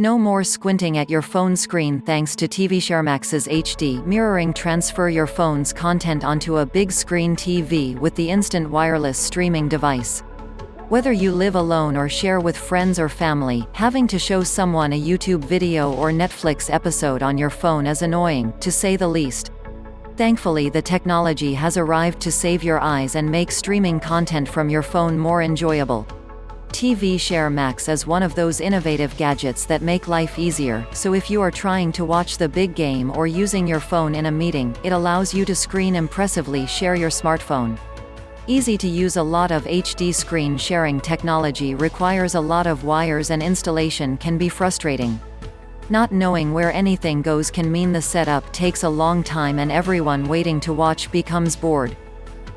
No more squinting at your phone screen thanks to TVShare Max's HD mirroring transfer your phone's content onto a big screen TV with the instant wireless streaming device. Whether you live alone or share with friends or family, having to show someone a YouTube video or Netflix episode on your phone is annoying, to say the least. Thankfully the technology has arrived to save your eyes and make streaming content from your phone more enjoyable. TVShare Max is one of those innovative gadgets that make life easier, so if you are trying to watch the big game or using your phone in a meeting, it allows you to screen impressively share your smartphone. Easy to use a lot of HD screen sharing technology requires a lot of wires and installation can be frustrating. Not knowing where anything goes can mean the setup takes a long time and everyone waiting to watch becomes bored.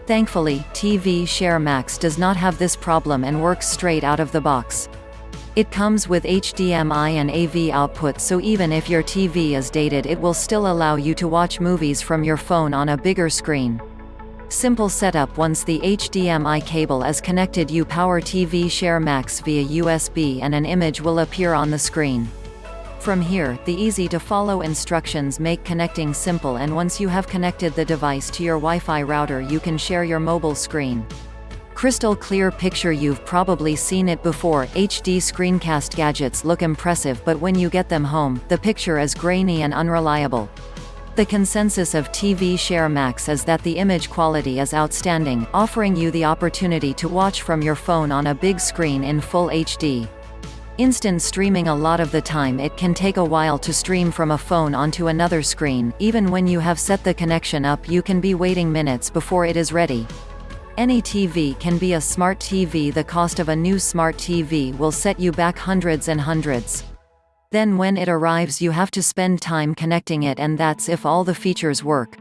Thankfully, TV Share Max does not have this problem and works straight out of the box. It comes with HDMI and AV output so even if your TV is dated it will still allow you to watch movies from your phone on a bigger screen. Simple setup Once the HDMI cable is connected you power TV Share Max via USB and an image will appear on the screen. From here, the easy-to-follow instructions make connecting simple and once you have connected the device to your Wi-Fi router you can share your mobile screen. Crystal clear picture You've probably seen it before, HD screencast gadgets look impressive but when you get them home, the picture is grainy and unreliable. The consensus of TV Share Max is that the image quality is outstanding, offering you the opportunity to watch from your phone on a big screen in full HD. Instant streaming A lot of the time it can take a while to stream from a phone onto another screen, even when you have set the connection up you can be waiting minutes before it is ready. Any TV can be a smart TV the cost of a new smart TV will set you back hundreds and hundreds. Then when it arrives you have to spend time connecting it and that's if all the features work.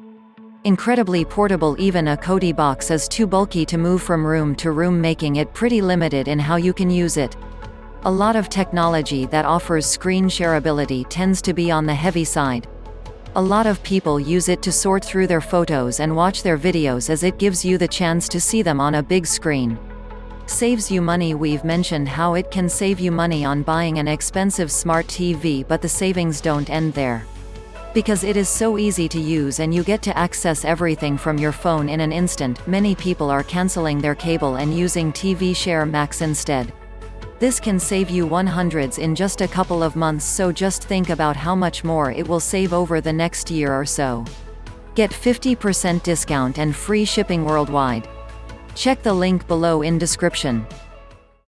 Incredibly portable even a Kodi box is too bulky to move from room to room making it pretty limited in how you can use it. A lot of technology that offers screen shareability tends to be on the heavy side. A lot of people use it to sort through their photos and watch their videos as it gives you the chance to see them on a big screen. Saves you money We've mentioned how it can save you money on buying an expensive smart TV but the savings don't end there. Because it is so easy to use and you get to access everything from your phone in an instant, many people are cancelling their cable and using TV Share Max instead. This can save you 100s in just a couple of months so just think about how much more it will save over the next year or so. Get 50% discount and free shipping worldwide. Check the link below in description.